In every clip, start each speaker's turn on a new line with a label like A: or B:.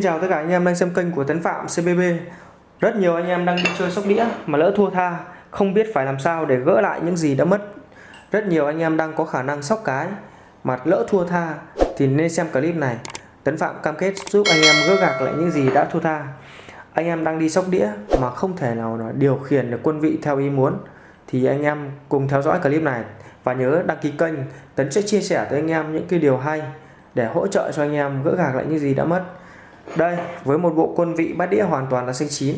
A: Xin chào tất cả anh em đang xem kênh của Tấn Phạm CBB Rất nhiều anh em đang đi chơi sóc đĩa mà lỡ thua tha, Không biết phải làm sao để gỡ lại những gì đã mất. Rất nhiều anh em đang có khả năng sóc cái, Mà lỡ thua tha thì nên xem clip này. Tấn Phạm cam kết giúp anh em gỡ gạc lại những gì đã thua tha. Anh em đang đi sóc đĩa mà không thể nào điều khiển được quân vị theo ý muốn, Thì anh em cùng theo dõi clip này. Và nhớ đăng ký kênh, Tấn sẽ chia sẻ tới anh em những cái điều hay để hỗ trợ cho anh em gỡ gạc lại những gì đã mất đây, với một bộ quân vị bát đĩa hoàn toàn là xanh chín,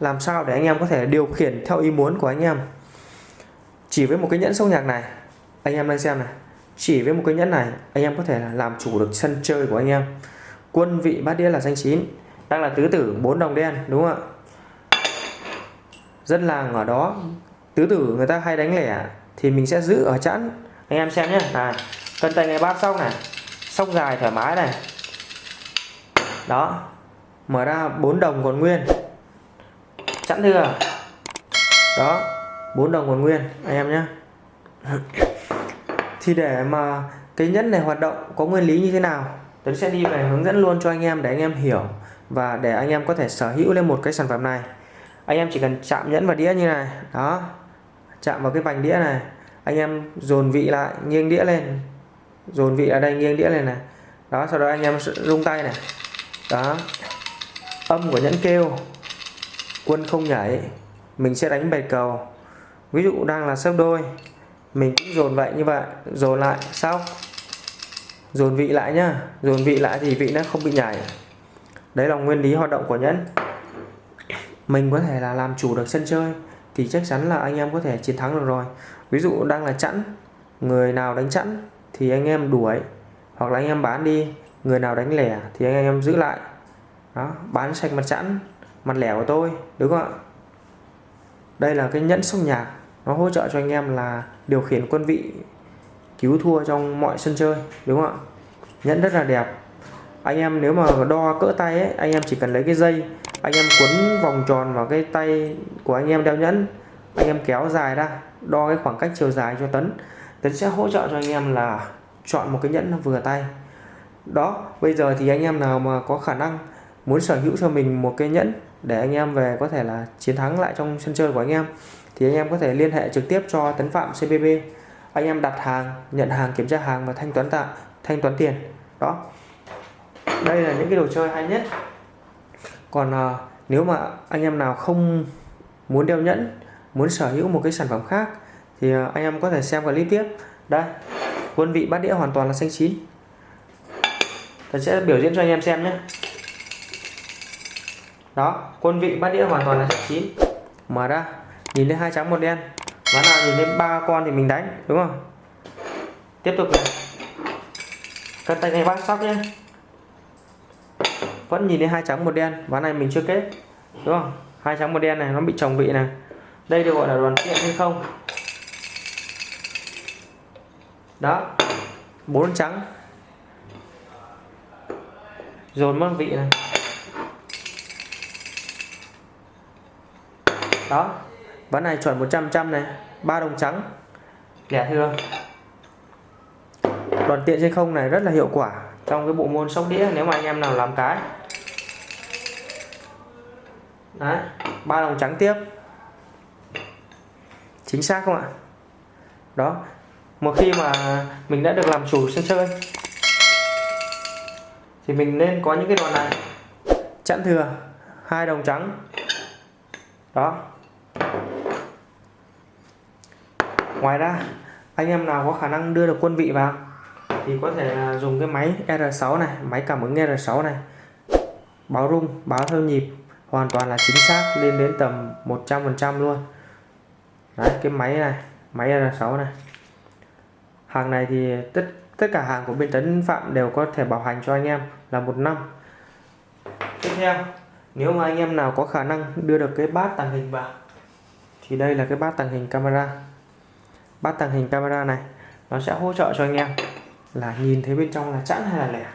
A: làm sao để anh em có thể điều khiển theo ý muốn của anh em? Chỉ với một cái nhẫn sâu nhạc này, anh em đang xem này. Chỉ với một cái nhẫn này, anh em có thể là làm chủ được sân chơi của anh em. Quân vị bát đĩa là xanh chín, đang là tứ tử bốn đồng đen, đúng không ạ? Dân làng ở đó, tứ tử người ta hay đánh lẻ, thì mình sẽ giữ ở chẵn. Anh em xem nhé này, cân tay ngay bát xong này sóc dài thoải mái này đó, mở ra 4 đồng còn nguyên. Chẵn thưa đó 4 đồng còn nguyên, anh em nhé. Thì để mà cái nhẫn này hoạt động có nguyên lý như thế nào Tuấn sẽ đi về hướng dẫn luôn cho anh em để anh em hiểu và để anh em có thể sở hữu lên một cái sản phẩm này. Anh em chỉ cần chạm nhẫn vào đĩa như này, đó, chạm vào cái vành đĩa này, anh em dồn vị lại, nghiêng đĩa lên, dồn vị ở đây, nghiêng đĩa lên này, đó, sau đó anh em rung tay này đó. Âm của nhẫn kêu. Quân không nhảy. Mình sẽ đánh bài cầu. Ví dụ đang là xếp đôi. Mình cũng dồn vậy như vậy. Dồn lại. Sau dồn vị lại nhá. Dồn vị lại thì vị nó không bị nhảy. Đấy là nguyên lý hoạt động của nhẫn. Mình có thể là làm chủ được sân chơi. Thì chắc chắn là anh em có thể chiến thắng được rồi. Ví dụ đang là chẵn. Người nào đánh chẵn thì anh em đuổi. Hoặc là anh em bán đi người nào đánh lẻ thì anh em giữ lại. Đó, bán sạch mặt chẵn mặt lẻ của tôi, đúng không ạ? Đây là cái nhẫn sóc nhạc, nó hỗ trợ cho anh em là điều khiển quân vị, cứu thua trong mọi sân chơi, đúng không ạ? Nhẫn rất là đẹp. Anh em nếu mà đo cỡ tay ấy, anh em chỉ cần lấy cái dây, anh em quấn vòng tròn vào cái tay của anh em đeo nhẫn, anh em kéo dài ra, đo cái khoảng cách chiều dài cho tấn tấn sẽ hỗ trợ cho anh em là chọn một cái nhẫn vừa tay đó bây giờ thì anh em nào mà có khả năng muốn sở hữu cho mình một cái nhẫn để anh em về có thể là chiến thắng lại trong sân chơi của anh em thì anh em có thể liên hệ trực tiếp cho Tấn Phạm CBB anh em đặt hàng nhận hàng kiểm tra hàng và thanh toán tạm thanh toán tiền. Đó. Đây là những cái đồ chơi hay nhất. Còn à, nếu mà anh em nào không muốn đeo nhẫn muốn sở hữu một cái sản phẩm khác thì à, anh em có thể xem clip tiếp. Đây quân vị bát đĩa hoàn toàn là xanh chín tôi sẽ biểu diễn cho anh em xem nhé. Đó, quân vị bát đĩa hoàn toàn là xanh chín. Mở ra, nhìn thấy hai trắng một đen. Ván nào nhìn thấy ba con thì mình đánh, đúng không? Tiếp tục này. Cân tay ngay bát sóc nhé. Vẫn nhìn thấy hai trắng một đen, ván này mình chưa kết, đúng không? Hai trắng một đen này, nó bị chồng vị này. Đây được gọi là đoàn kiện hay không? Đó, bốn trắng dồn mất vị này. Đó ván này chuẩn 100 trăm này, ba đồng trắng. Lẻ thưa đoàn tiện trên không này rất là hiệu quả trong cái bộ môn sóc đĩa, nếu mà anh em nào làm cái. Đấy, ba đồng trắng tiếp. Chính xác không ạ? Đó, một khi mà mình đã được làm chủ sân chơi thì mình nên có những cái đòn này. Chẵn thừa, hai đồng trắng. Đó. Ngoài ra, anh em nào có khả năng đưa được quân vị vào thì có thể dùng cái máy R6 này, máy cảm ứng R6 này. Báo rung, báo theo nhịp, hoàn toàn là chính xác, lên đến tầm 100% luôn. Đấy, cái máy này, máy R6 này. Hàng này thì tất tất cả hàng của bên Tấn Phạm đều có thể bảo hành cho anh em là một năm. Tiếp theo, nếu mà anh em nào có khả năng đưa được cái bát tàng hình vào, thì đây là cái bát tàng hình camera. Bát tàng hình camera này, nó sẽ hỗ trợ cho anh em là nhìn thấy bên trong là chẵn hay là lẻ.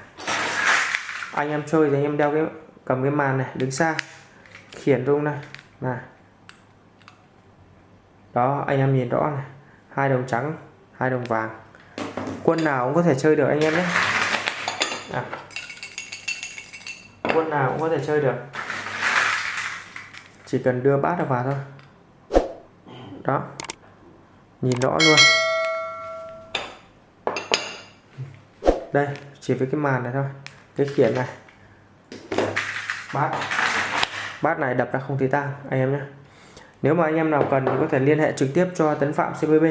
A: Anh em chơi thì anh em đeo cái, cầm cái màn này, đứng xa, khiển rung này này. Đó, anh em nhìn rõ này. Hai đồng trắng, hai đồng vàng quân nào cũng có thể chơi được, anh em nhé. À. quân nào cũng có thể chơi được. Chỉ cần đưa bát vào thôi. Đó. Nhìn rõ luôn. Đây, chỉ với cái màn này thôi. Cái khiển này. Bát. Bát này đập ra không thấy tang, anh em nhé. Nếu mà anh em nào cần thì có thể liên hệ trực tiếp cho Tấn Phạm CBB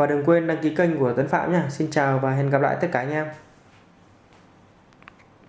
A: và đừng quên đăng ký kênh của Tấn Phạm nhé Xin chào và hẹn gặp lại tất cả anh em.